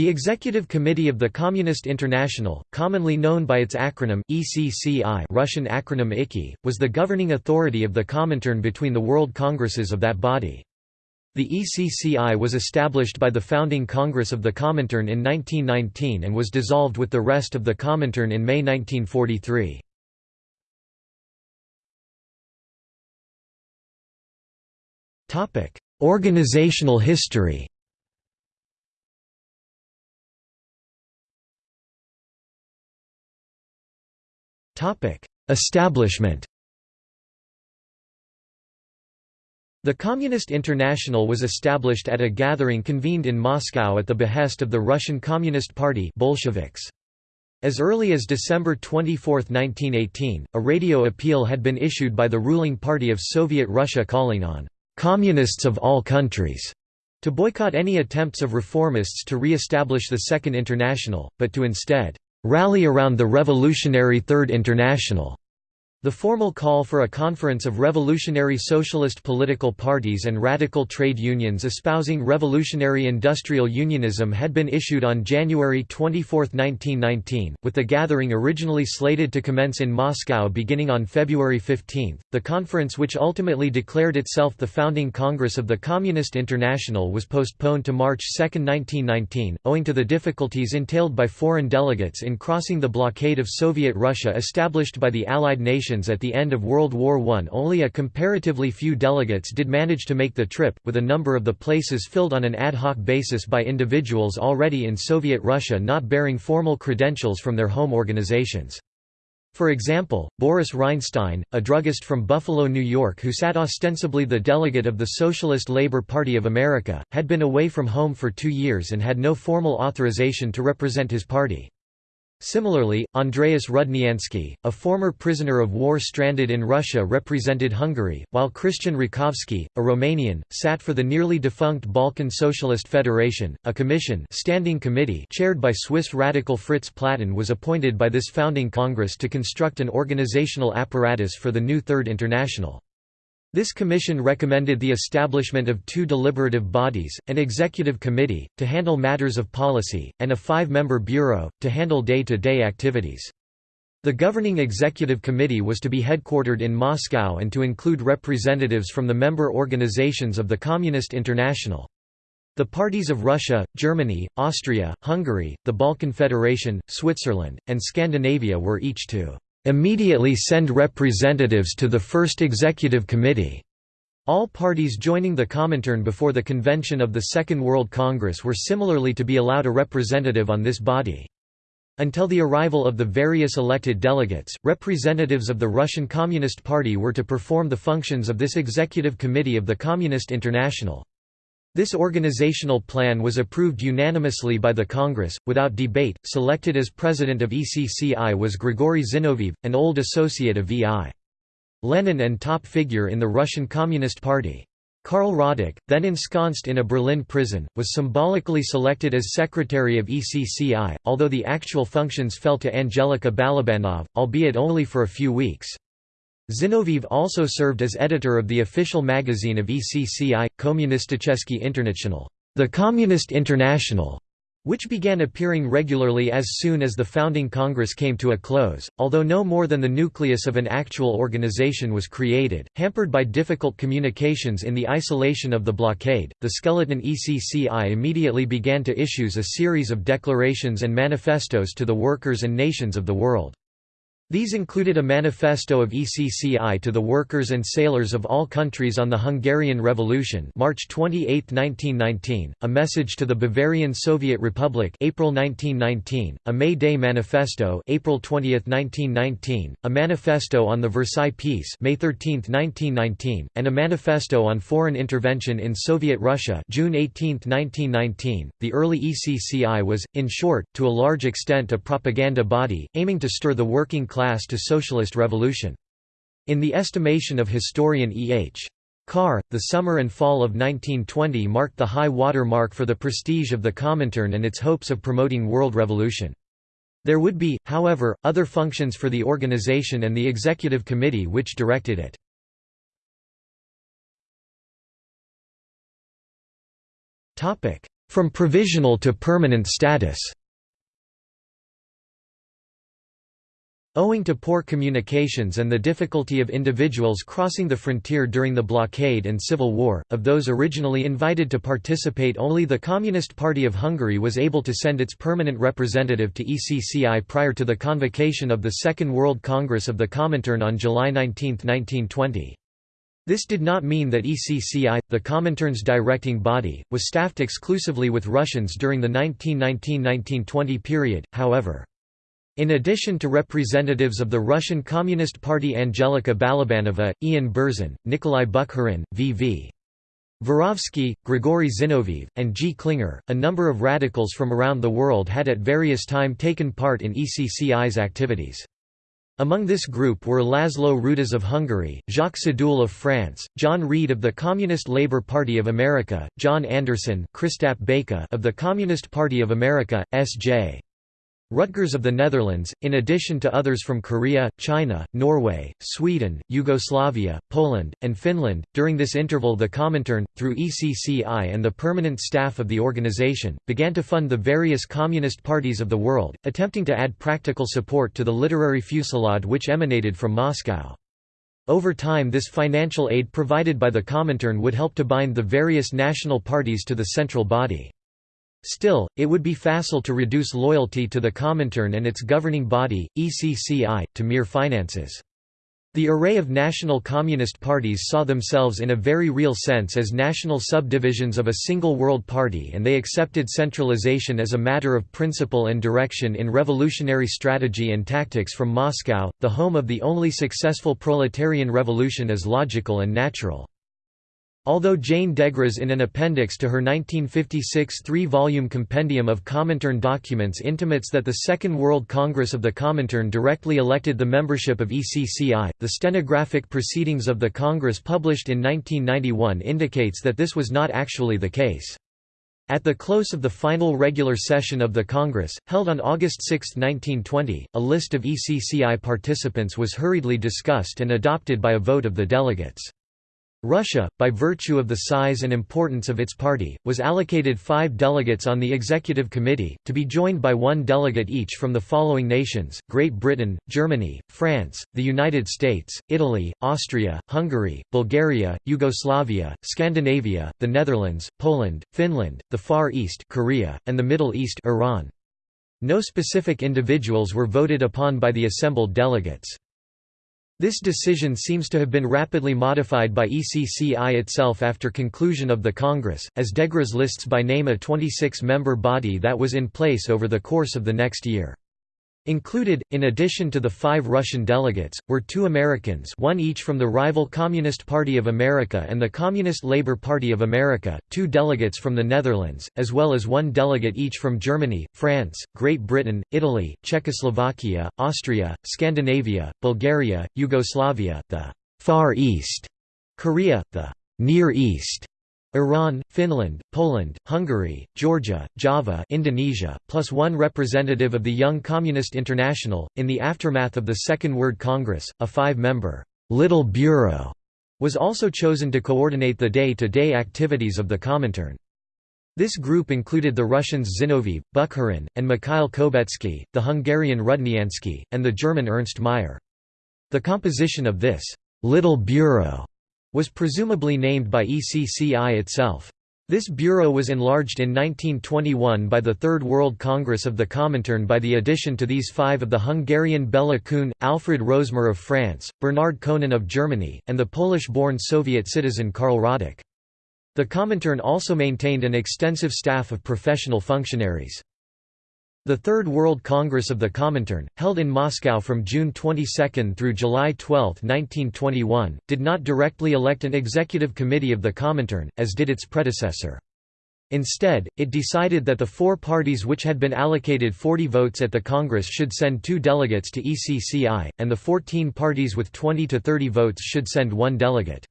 The Executive Committee of the Communist International, commonly known by its acronym, ECCI Russian acronym ICI, was the governing authority of the Comintern between the World Congresses of that body. The ECCI was established by the founding Congress of the Comintern in 1919 and was dissolved with the rest of the Comintern in May 1943. Organizational history Establishment The Communist International was established at a gathering convened in Moscow at the behest of the Russian Communist Party Bolsheviks. As early as December 24, 1918, a radio appeal had been issued by the ruling party of Soviet Russia calling on "...communists of all countries." to boycott any attempts of reformists to re-establish the Second International, but to instead rally around the revolutionary Third International. The formal call for a conference of revolutionary socialist political parties and radical trade unions espousing revolutionary industrial unionism had been issued on January 24, 1919, with the gathering originally slated to commence in Moscow beginning on February 15. The conference, which ultimately declared itself the founding Congress of the Communist International, was postponed to March 2, 1919, owing to the difficulties entailed by foreign delegates in crossing the blockade of Soviet Russia established by the Allied nations at the end of World War I only a comparatively few delegates did manage to make the trip, with a number of the places filled on an ad hoc basis by individuals already in Soviet Russia not bearing formal credentials from their home organizations. For example, Boris Reinstein, a druggist from Buffalo, New York who sat ostensibly the delegate of the Socialist Labor Party of America, had been away from home for two years and had no formal authorization to represent his party. Similarly, Andreas Rudniansky, a former prisoner of war stranded in Russia represented Hungary, while Christian Rakovsky, a Romanian, sat for the nearly defunct Balkan Socialist Federation. A commission standing committee chaired by Swiss radical Fritz Platten was appointed by this founding congress to construct an organizational apparatus for the new Third International. This commission recommended the establishment of two deliberative bodies, an executive committee, to handle matters of policy, and a five-member bureau, to handle day-to-day -day activities. The governing executive committee was to be headquartered in Moscow and to include representatives from the member organizations of the Communist International. The parties of Russia, Germany, Austria, Hungary, the Balkan Federation, Switzerland, and Scandinavia were each to immediately send representatives to the First Executive Committee. All parties joining the Comintern before the convention of the Second World Congress were similarly to be allowed a representative on this body. Until the arrival of the various elected delegates, representatives of the Russian Communist Party were to perform the functions of this executive committee of the Communist International. This organizational plan was approved unanimously by the Congress, without debate. Selected as president of ECCI was Grigory Zinoviev, an old associate of V.I. Lenin and top figure in the Russian Communist Party. Karl Radek, then ensconced in a Berlin prison, was symbolically selected as secretary of ECCI, although the actual functions fell to Angelika Balabanov, albeit only for a few weeks. Zinoviev also served as editor of the official magazine of ECCI, Kommunisticheski International, the Communist International, which began appearing regularly as soon as the founding Congress came to a close, although no more than the nucleus of an actual organization was created. Hampered by difficult communications in the isolation of the blockade, the skeleton ECCI immediately began to issue a series of declarations and manifestos to the workers and nations of the world. These included a manifesto of ECCI to the workers and sailors of all countries on the Hungarian Revolution March 28, 1919, a message to the Bavarian Soviet Republic April 1919, a May Day Manifesto April 20, 1919, a manifesto on the Versailles Peace May 13, 1919, and a manifesto on foreign intervention in Soviet Russia June 18, 1919. The early ECCI was, in short, to a large extent a propaganda body, aiming to stir the working class class to socialist revolution. In the estimation of historian E. H. Carr, the summer and fall of 1920 marked the high water mark for the prestige of the Comintern and its hopes of promoting world revolution. There would be, however, other functions for the organization and the executive committee which directed it. from provisional to permanent status. Owing to poor communications and the difficulty of individuals crossing the frontier during the blockade and civil war, of those originally invited to participate only the Communist Party of Hungary was able to send its permanent representative to ECCI prior to the convocation of the Second World Congress of the Comintern on July 19, 1920. This did not mean that ECCI, the Comintern's directing body, was staffed exclusively with Russians during the 1919–1920 period, however. In addition to representatives of the Russian Communist Party Angelika Balabanova, Ian Berzin, Nikolai Bukharin, V.V. Vorovsky, Grigory Zinoviev, and G. Klinger, a number of radicals from around the world had at various time taken part in ECCI's activities. Among this group were Laszlo Rudas of Hungary, Jacques Sadoul of France, John Reed of the Communist Labour Party of America, John Anderson of the Communist Party of America, S.J. Rutgers of the Netherlands, in addition to others from Korea, China, Norway, Sweden, Yugoslavia, Poland, and Finland. During this interval, the Comintern, through ECCI and the permanent staff of the organization, began to fund the various communist parties of the world, attempting to add practical support to the literary fusillade which emanated from Moscow. Over time, this financial aid provided by the Comintern would help to bind the various national parties to the central body. Still, it would be facile to reduce loyalty to the Comintern and its governing body, ECCI, to mere finances. The array of national communist parties saw themselves in a very real sense as national subdivisions of a single world party and they accepted centralization as a matter of principle and direction in revolutionary strategy and tactics from Moscow, the home of the only successful proletarian revolution as logical and natural. Although Jane Degras in an appendix to her 1956 three-volume compendium of Comintern documents intimates that the Second World Congress of the Comintern directly elected the membership of ECCI, the stenographic proceedings of the Congress published in 1991 indicates that this was not actually the case. At the close of the final regular session of the Congress, held on August 6, 1920, a list of ECCI participants was hurriedly discussed and adopted by a vote of the delegates. Russia, by virtue of the size and importance of its party, was allocated five delegates on the executive committee, to be joined by one delegate each from the following nations, Great Britain, Germany, France, the United States, Italy, Austria, Hungary, Bulgaria, Yugoslavia, Scandinavia, the Netherlands, Poland, Finland, the Far East Korea, and the Middle East Iran. No specific individuals were voted upon by the assembled delegates. This decision seems to have been rapidly modified by ECCI itself after conclusion of the Congress, as Degras lists by name a 26-member body that was in place over the course of the next year. Included, in addition to the five Russian delegates, were two Americans one each from the rival Communist Party of America and the Communist Labour Party of America, two delegates from the Netherlands, as well as one delegate each from Germany, France, Great Britain, Italy, Czechoslovakia, Austria, Scandinavia, Bulgaria, Yugoslavia, the «Far East», Korea, the «Near East», Iran, Finland, Poland, Hungary, Georgia, Java Indonesia, plus one representative of the Young Communist International. In the aftermath of the Second World Congress, a five-member «Little Bureau» was also chosen to coordinate the day-to-day -day activities of the Comintern. This group included the Russians Zinoviev, Bukharin, and Mikhail Kobetsky, the Hungarian Rudniansky, and the German Ernst Meyer. The composition of this «Little Bureau» was presumably named by ECCI itself. This bureau was enlarged in 1921 by the Third World Congress of the Comintern by the addition to these five of the Hungarian Bela Kun, Alfred Rosmer of France, Bernard Koenen of Germany, and the Polish-born Soviet citizen Karl Radek. The Comintern also maintained an extensive staff of professional functionaries. The Third World Congress of the Comintern, held in Moscow from June 22 through July 12, 1921, did not directly elect an executive committee of the Comintern, as did its predecessor. Instead, it decided that the four parties which had been allocated 40 votes at the Congress should send two delegates to ECCI, and the 14 parties with 20 to 30 votes should send one delegate.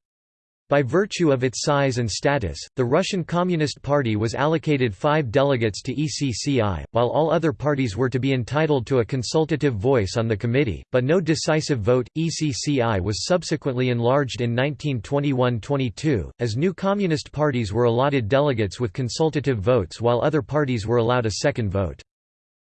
By virtue of its size and status, the Russian Communist Party was allocated five delegates to ECCI, while all other parties were to be entitled to a consultative voice on the committee, but no decisive vote. ECCI was subsequently enlarged in 1921–22, as new communist parties were allotted delegates with consultative votes while other parties were allowed a second vote.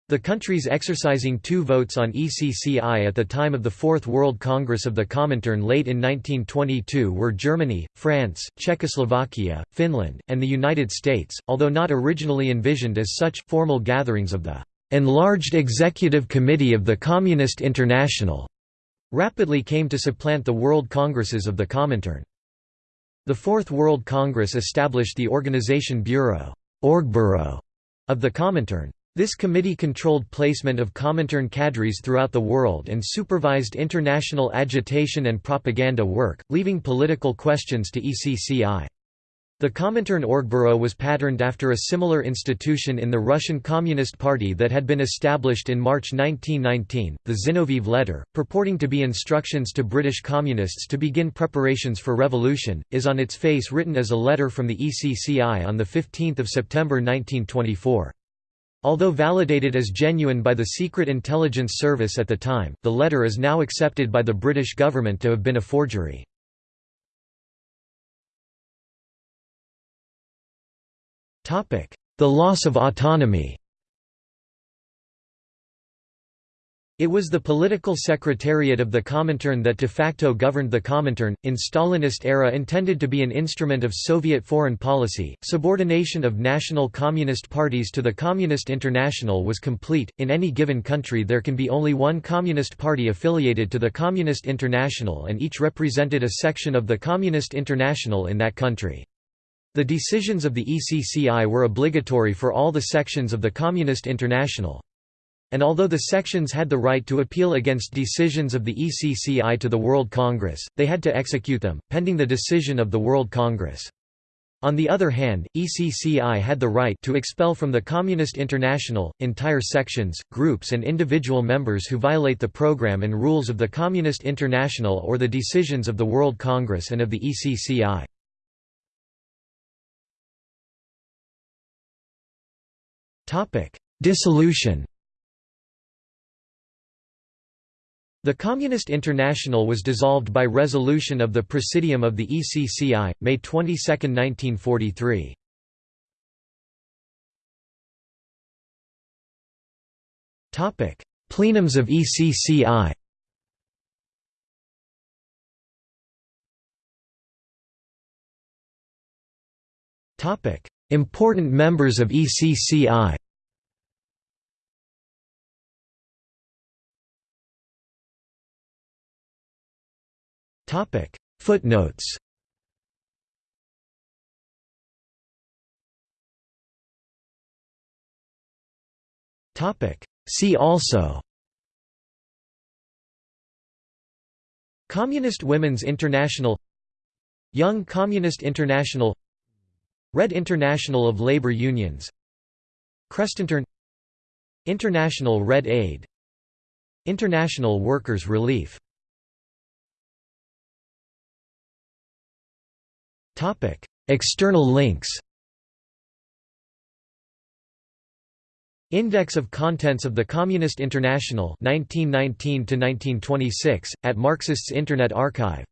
The countries exercising two votes on ECCI at the time of the Fourth World Congress of the Comintern late in 1922 were Germany, France, Czechoslovakia, Finland, and the United States, although not originally envisioned as such. Formal gatherings of the enlarged Executive Committee of the Communist International rapidly came to supplant the World Congresses of the Comintern. The Fourth World Congress established the Organization Bureau of the Comintern. This committee controlled placement of Comintern cadres throughout the world and supervised international agitation and propaganda work, leaving political questions to ECCI. The Comintern Orgbureau was patterned after a similar institution in the Russian Communist Party that had been established in March 1919, the Zinoviev Letter, purporting to be instructions to British Communists to begin preparations for revolution, is on its face written as a letter from the ECCI on 15 September 1924. Although validated as genuine by the Secret Intelligence Service at the time, the letter is now accepted by the British government to have been a forgery. The loss of autonomy It was the political secretariat of the Comintern that de facto governed the Comintern, in Stalinist era intended to be an instrument of Soviet foreign policy. Subordination of national communist parties to the Communist International was complete. In any given country, there can be only one Communist Party affiliated to the Communist International, and each represented a section of the Communist International in that country. The decisions of the ECCI were obligatory for all the sections of the Communist International and although the sections had the right to appeal against decisions of the ECCI to the World Congress, they had to execute them, pending the decision of the World Congress. On the other hand, ECCI had the right to expel from the Communist International, entire sections, groups and individual members who violate the program and rules of the Communist International or the decisions of the World Congress and of the ECCI. Dissolution The Communist International was dissolved by resolution of the Presidium of the ECCI, May 22, 1943. Plenums of ECCI Important members of ECCI Topic. Footnotes. Topic. See also. Communist Women's International. Young Communist International. Red International of Labor Unions. Krestintern International Red Aid. International Workers' Relief External links Index of Contents of the Communist International 1919 at Marxists Internet Archive